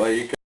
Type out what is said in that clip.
Aí,